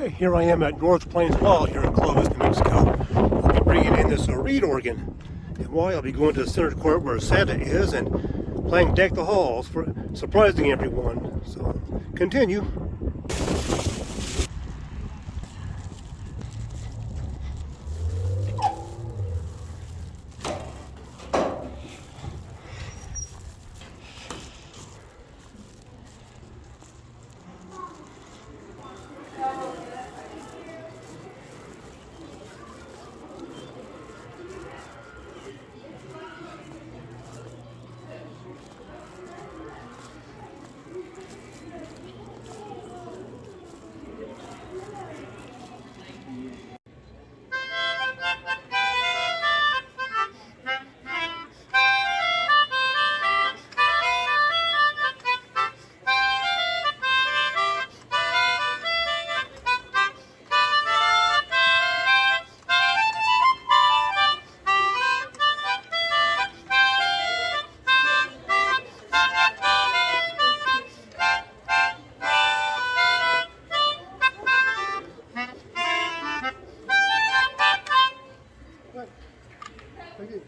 Okay, here I am at North Plains Mall here in Clovis, New Mexico. I'll be bringing in this uh, reed organ. And why I'll be going to the center court where Santa is and playing Deck the Halls for surprising everyone. So, continue. নাকি